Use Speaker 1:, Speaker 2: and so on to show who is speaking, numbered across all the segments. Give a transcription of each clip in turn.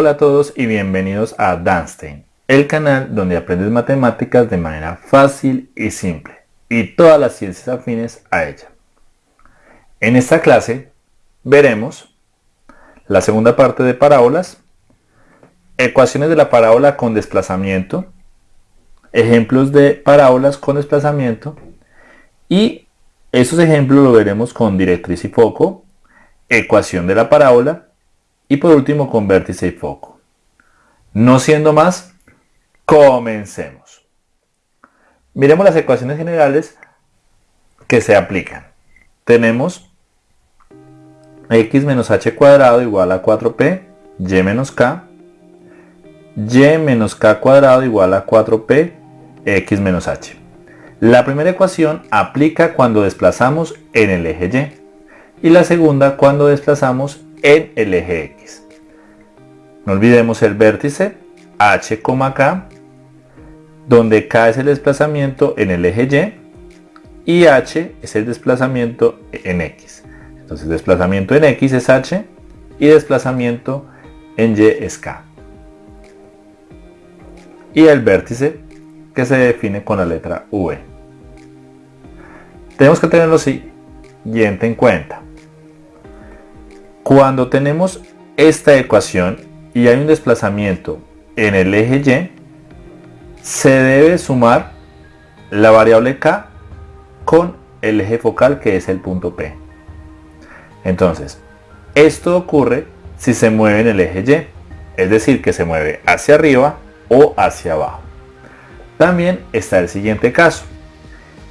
Speaker 1: Hola a todos y bienvenidos a Danstein, el canal donde aprendes matemáticas de manera fácil y simple y todas las ciencias afines a ella. En esta clase veremos la segunda parte de parábolas, ecuaciones de la parábola con desplazamiento, ejemplos de parábolas con desplazamiento y esos ejemplos lo veremos con directriz y foco, ecuación de la parábola y por último con vértice y foco. No siendo más, comencemos. Miremos las ecuaciones generales que se aplican. Tenemos x menos h cuadrado igual a 4p, y menos k, y menos k cuadrado igual a 4p, x menos h. La primera ecuación aplica cuando desplazamos en el eje y y la segunda cuando desplazamos en el eje X. No olvidemos el vértice H, K, donde K es el desplazamiento en el eje Y y H es el desplazamiento en X. Entonces desplazamiento en X es H y desplazamiento en Y es K. Y el vértice que se define con la letra V. Tenemos que tener lo siguiente en cuenta. Cuando tenemos esta ecuación y hay un desplazamiento en el eje Y, se debe sumar la variable K con el eje focal que es el punto P. Entonces, esto ocurre si se mueve en el eje Y, es decir, que se mueve hacia arriba o hacia abajo. También está el siguiente caso,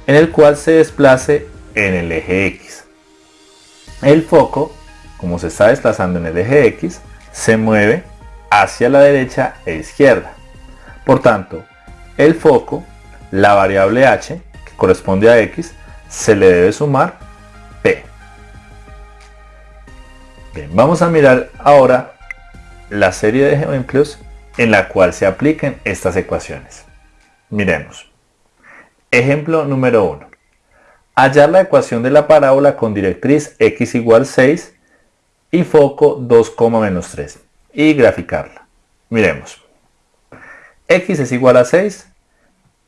Speaker 1: en el cual se desplace en el eje X. El foco como se está desplazando en el eje X, se mueve hacia la derecha e izquierda. Por tanto, el foco, la variable h, que corresponde a x, se le debe sumar p. Bien, vamos a mirar ahora la serie de ejemplos en la cual se apliquen estas ecuaciones. Miremos. Ejemplo número 1. Hallar la ecuación de la parábola con directriz x igual 6 y foco 2, menos 3 y graficarla. Miremos. X es igual a 6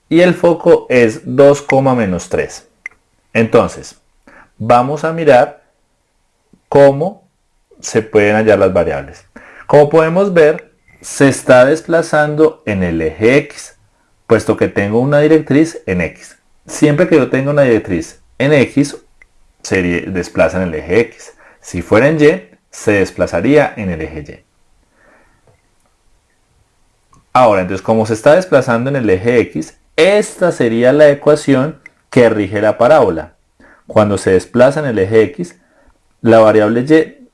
Speaker 1: y el foco es 2, menos 3. Entonces, vamos a mirar cómo se pueden hallar las variables. Como podemos ver, se está desplazando en el eje X, puesto que tengo una directriz en X. Siempre que yo tenga una directriz en X, se desplaza en el eje X. Si fuera en Y, se desplazaría en el eje Y. Ahora, entonces como se está desplazando en el eje X, esta sería la ecuación que rige la parábola. Cuando se desplaza en el eje X, la variable Y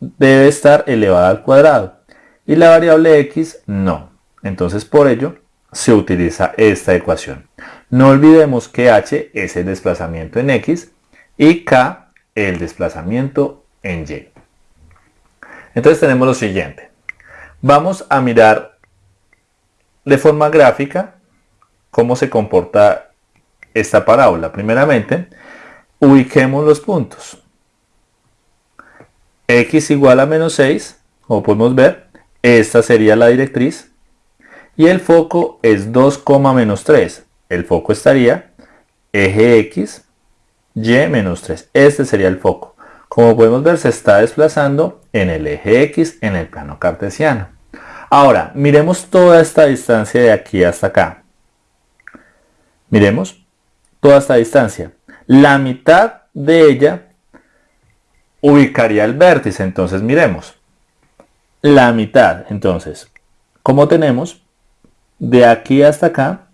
Speaker 1: debe estar elevada al cuadrado y la variable X no. Entonces por ello se utiliza esta ecuación. No olvidemos que H es el desplazamiento en X y K el desplazamiento en Y. Entonces tenemos lo siguiente. Vamos a mirar de forma gráfica cómo se comporta esta parábola. Primeramente, ubiquemos los puntos. x igual a menos 6, como podemos ver, esta sería la directriz. Y el foco es 2, menos 3. El foco estaría eje x, y menos 3. Este sería el foco. Como podemos ver, se está desplazando en el eje X en el plano cartesiano. Ahora, miremos toda esta distancia de aquí hasta acá. Miremos toda esta distancia. La mitad de ella ubicaría el vértice. Entonces, miremos. La mitad. Entonces, como tenemos de aquí hasta acá,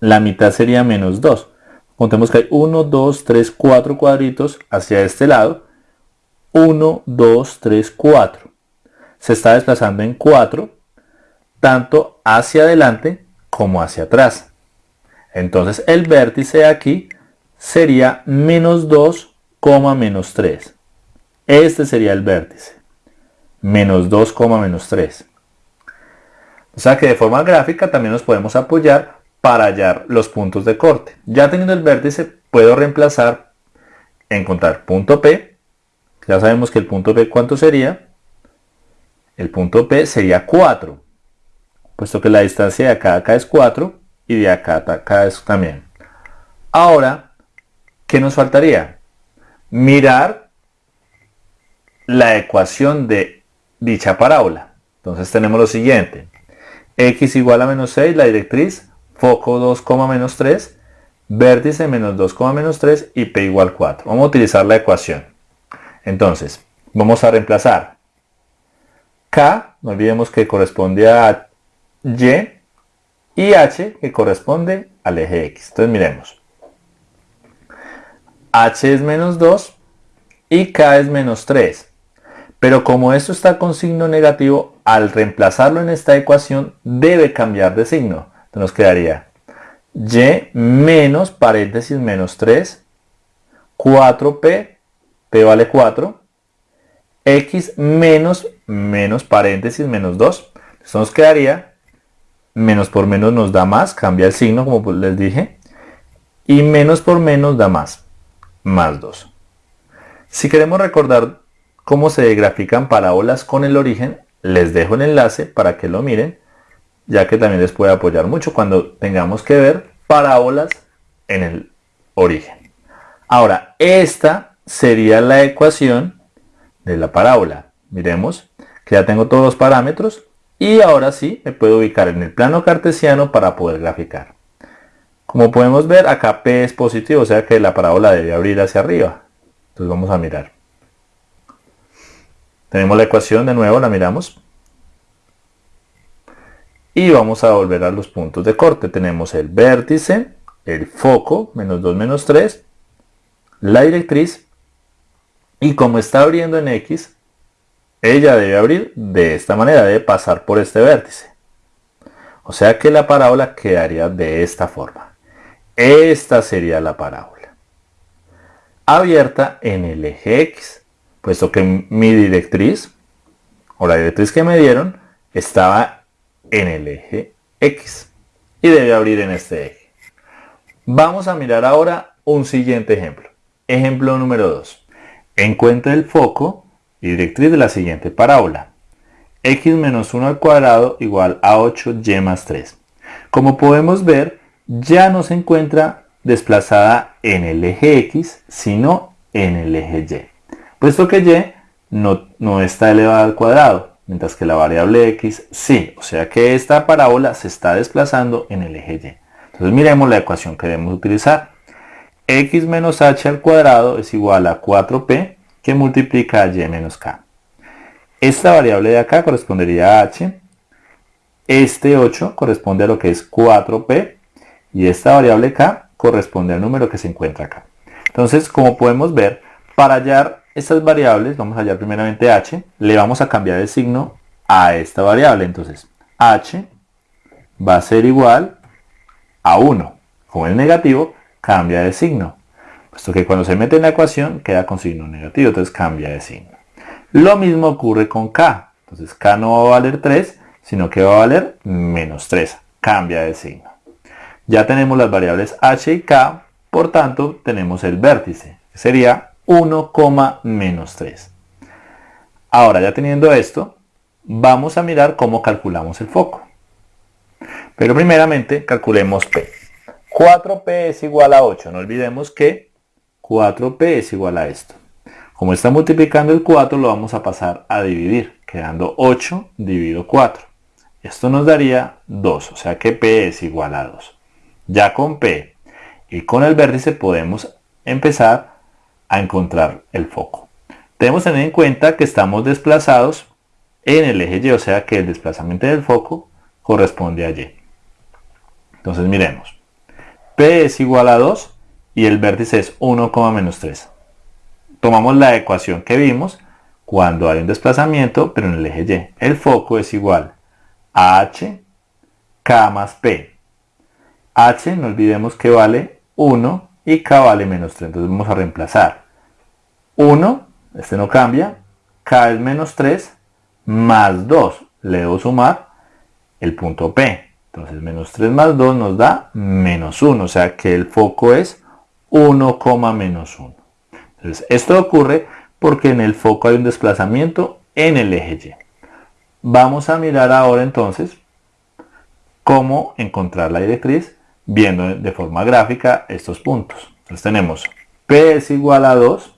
Speaker 1: la mitad sería menos 2. Contemos que hay 1, 2, 3, 4 cuadritos hacia este lado. 1, 2, 3, 4. Se está desplazando en 4, tanto hacia adelante como hacia atrás. Entonces el vértice de aquí sería menos 2, menos 3. Este sería el vértice. Menos 2, menos 3. O sea que de forma gráfica también nos podemos apoyar para hallar los puntos de corte. Ya teniendo el vértice, puedo reemplazar, encontrar punto P. Ya sabemos que el punto P cuánto sería. el punto P sería 4, puesto que la distancia de acá a acá es 4 y de acá a acá es también. Ahora, ¿qué nos faltaría? Mirar la ecuación de dicha parábola. Entonces tenemos lo siguiente. x igual a menos 6, la directriz, foco 2, menos 3, vértice menos 2, menos 3 y p igual 4. Vamos a utilizar la ecuación. Entonces, vamos a reemplazar k, no olvidemos que corresponde a y, y h que corresponde al eje x. Entonces miremos. h es menos 2 y k es menos 3. Pero como esto está con signo negativo, al reemplazarlo en esta ecuación debe cambiar de signo. Entonces nos quedaría y menos paréntesis menos 3, 4p, p vale 4, x menos menos paréntesis menos 2. Esto nos quedaría. Menos por menos nos da más, cambia el signo como les dije, y menos por menos da más, más 2. Si queremos recordar cómo se grafican parábolas con el origen, les dejo el enlace para que lo miren, ya que también les puede apoyar mucho cuando tengamos que ver parábolas en el origen. Ahora, esta sería la ecuación de la parábola. Miremos que ya tengo todos los parámetros y ahora sí me puedo ubicar en el plano cartesiano para poder graficar. Como podemos ver, acá P es positivo, o sea que la parábola debe abrir hacia arriba. Entonces vamos a mirar. Tenemos la ecuación de nuevo, la miramos. Y vamos a volver a los puntos de corte. Tenemos el vértice, el foco, menos 2, menos 3, la directriz. Y como está abriendo en X, ella debe abrir de esta manera, debe pasar por este vértice. O sea que la parábola quedaría de esta forma. Esta sería la parábola. Abierta en el eje X, puesto que mi directriz, o la directriz que me dieron, estaba en el eje X. Y debe abrir en este eje. Vamos a mirar ahora un siguiente ejemplo. Ejemplo número 2. Encuentra el foco y directriz de la siguiente parábola. x menos 1 al cuadrado igual a 8y más 3. Como podemos ver, ya no se encuentra desplazada en el eje x, sino en el eje y. Puesto que y no, no está elevada al cuadrado, mientras que la variable x sí. O sea que esta parábola se está desplazando en el eje y. Entonces miremos la ecuación que debemos utilizar. x menos h al cuadrado es igual a 4p que multiplica a y menos k. Esta variable de acá correspondería a h. Este 8 corresponde a lo que es 4p. Y esta variable k corresponde al número que se encuentra acá. Entonces, como podemos ver, para hallar estas variables, vamos a hallar primeramente h, le vamos a cambiar el signo a esta variable. Entonces, h va a ser igual a 1. Con el negativo, cambia de signo puesto que cuando se mete en la ecuación queda con signo negativo, entonces cambia de signo. Lo mismo ocurre con k, entonces k no va a valer 3, sino que va a valer menos 3, cambia de signo. Ya tenemos las variables h y k, por tanto tenemos el vértice, que sería 1, menos 3. Ahora ya teniendo esto, vamos a mirar cómo calculamos el foco. Pero primeramente calculemos P. 4P es igual a 8. No olvidemos que 4p es igual a esto. Como está multiplicando el 4, lo vamos a pasar a dividir, quedando 8 dividido 4. Esto nos daría 2, o sea que p es igual a 2. Ya con p y con el vértice podemos empezar a encontrar el foco. Debemos tener en cuenta que estamos desplazados en el eje Y, o sea que el desplazamiento del foco corresponde a Y. Entonces miremos. P es igual a 2 y el vértice es 1, menos 3. Tomamos la ecuación que vimos cuando hay un desplazamiento, pero en el eje Y. El foco es igual a h, k más p. h, no olvidemos que vale 1 y k vale menos 3. Entonces vamos a reemplazar. 1, este no cambia, k es menos 3, más 2. Le debo sumar el punto P. Entonces menos 3 más 2 nos da menos 1. O sea que el foco es 1, menos 1. Entonces, esto ocurre porque en el foco hay un desplazamiento en el eje Y. Vamos a mirar ahora entonces cómo encontrar la directriz viendo de forma gráfica estos puntos. Entonces tenemos P es igual a 2,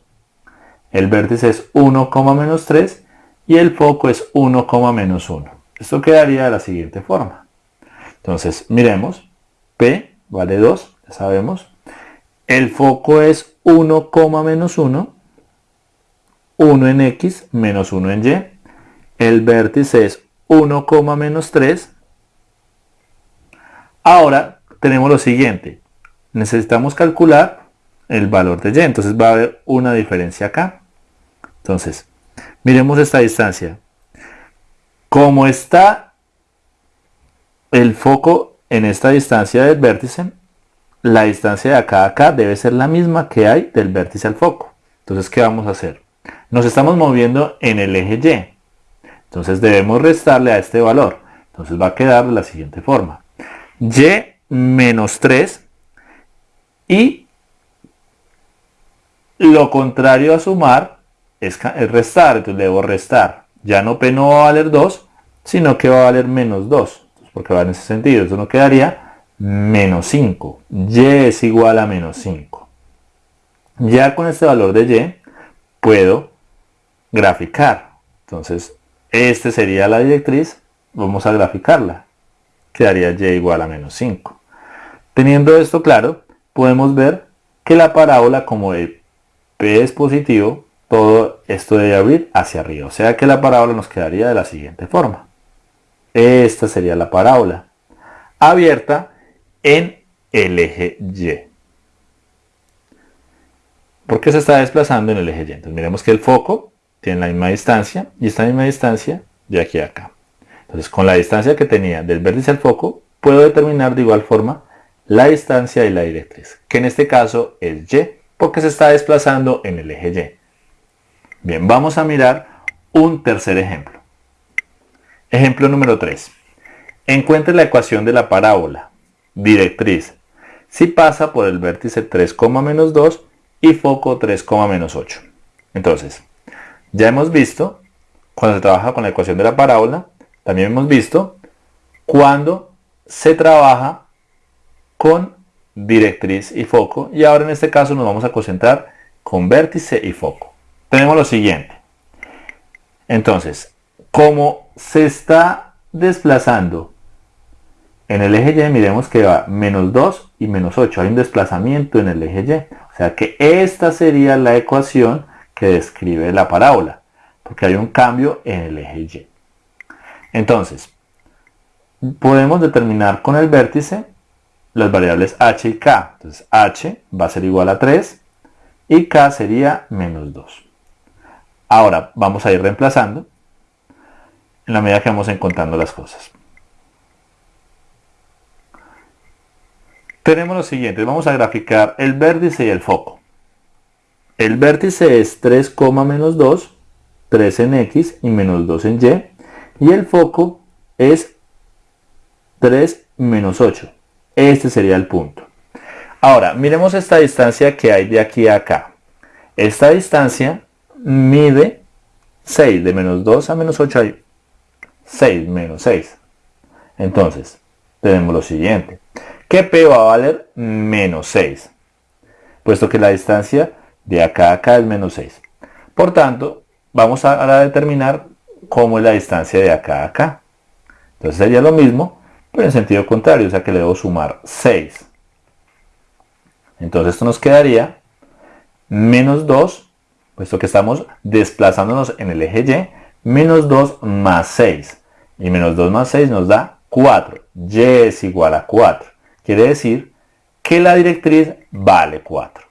Speaker 1: el vértice es 1, menos 3 y el foco es 1, menos 1. Esto quedaría de la siguiente forma. Entonces miremos, P vale 2, ya sabemos. El foco es 1, menos 1, 1 en X menos 1 en Y. El vértice es 1, menos 3. Ahora tenemos lo siguiente. Necesitamos calcular el valor de Y. Entonces va a haber una diferencia acá. Entonces, miremos esta distancia. Como está el foco en esta distancia del vértice, la distancia de acá a acá debe ser la misma que hay del vértice al foco. Entonces, ¿qué vamos a hacer? Nos estamos moviendo en el eje Y. Entonces debemos restarle a este valor. Entonces va a quedar de la siguiente forma. Y menos 3 y lo contrario a sumar es, restar, entonces debo restar. Ya no P no va a valer 2, sino que va a valer menos 2, porque va en ese sentido. Eso no quedaría menos 5. Y es igual a menos 5. Ya con este valor de Y puedo graficar. Entonces, este sería la directriz. Vamos a graficarla. Quedaría Y igual a menos 5. Teniendo esto claro, podemos ver que la parábola como de P es positivo, todo esto debe abrir hacia arriba. O sea que la parábola nos quedaría de la siguiente forma. Esta sería la parábola abierta en el eje Y. ¿Por qué se está desplazando en el eje Y? Entonces miremos que el foco tiene la misma distancia y esta misma distancia de aquí a acá. Entonces con la distancia que tenía del vértice al foco, puedo determinar de igual forma la distancia y la directriz, que en este caso es y, porque se está desplazando en el eje y. Bien, vamos a mirar un tercer ejemplo. Ejemplo número 3. Encuentre la ecuación de la parábola, directriz, si pasa por el vértice 3, menos 2 y foco 3, menos 8. Entonces, ya hemos visto, cuando se trabaja con la ecuación de la parábola, también hemos visto cuando se trabaja con directriz y foco. Y ahora en este caso nos vamos a concentrar con vértice y foco. Tenemos lo siguiente. Entonces, como se está desplazando en el eje Y, miremos que va menos 2 y menos 8. Hay un desplazamiento en el eje Y. O sea que esta sería la ecuación que describe la parábola. Porque hay un cambio en el eje Y. Entonces, podemos determinar con el vértice las variables h y k. Entonces h va a ser igual a 3 y k sería menos 2. Ahora vamos a ir reemplazando en la medida que vamos encontrando las cosas. Tenemos lo siguiente, vamos a graficar el vértice y el foco. El vértice es 3, menos 2, 3 en x y menos 2 en y. Y el foco es 3 menos 8. Este sería el punto. Ahora, miremos esta distancia que hay de aquí a acá. Esta distancia mide 6. De menos 2 a menos 8 hay 6 menos 6. Entonces, tenemos lo siguiente. Que P va a valer menos 6. Puesto que la distancia de acá a acá es menos 6. Por tanto, vamos a, determinar cómo es la distancia de acá a acá. Entonces sería lo mismo pero en sentido contrario, o sea que le debo sumar 6. Entonces esto nos quedaría menos 2, puesto que estamos desplazándonos en el eje Y, menos 2 más 6. Y menos 2 más 6 nos da 4. Y es igual a 4. Quiere decir que la directriz vale 4.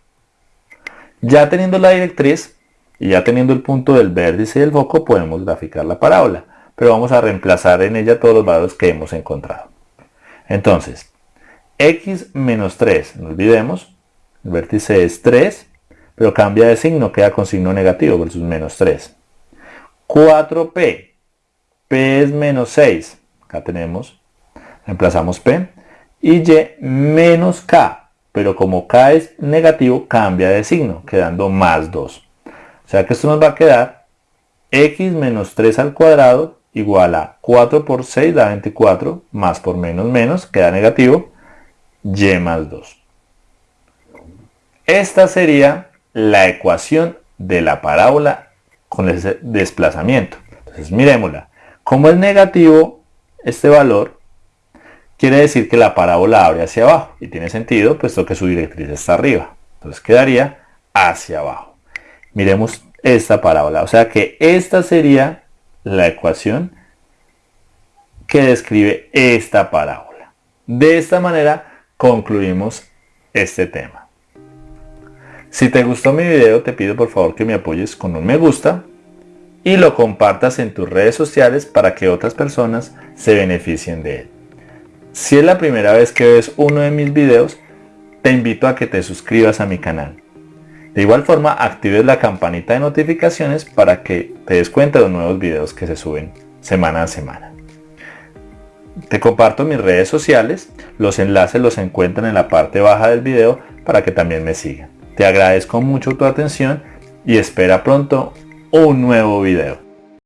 Speaker 1: Ya teniendo la directriz y ya teniendo el punto del vértice y el foco, podemos graficar la parábola. Pero vamos a reemplazar en ella todos los valores que hemos encontrado. Entonces, x menos 3, no olvidemos, el vértice es 3, pero cambia de signo, queda con signo negativo versus menos 3. 4p, p es menos 6, acá tenemos, reemplazamos p, y y menos k, pero como k es negativo, cambia de signo, quedando más 2. O sea que esto nos va a quedar x menos 3 al cuadrado igual a 4 por 6 da 24, más por menos menos queda negativo, y más 2. Esta sería la ecuación de la parábola con ese desplazamiento. Entonces miremosla. Como es negativo este valor, quiere decir que la parábola abre hacia abajo. Y tiene sentido puesto que su directriz está arriba. Entonces quedaría hacia abajo. Miremos esta parábola. O sea que esta sería la ecuación que describe esta parábola. De esta manera concluimos este tema. Si te gustó mi video te pido por favor que me apoyes con un me gusta y lo compartas en tus redes sociales para que otras personas se beneficien de él. Si es la primera vez que ves uno de mis videos, te invito a que te suscribas a mi canal. De igual forma, actives la campanita de notificaciones para que te des cuenta de los nuevos videos que se suben semana a semana. Te comparto mis redes sociales, los enlaces los encuentran en la parte baja del video para que también me sigan. Te agradezco mucho tu atención y espera pronto un nuevo video.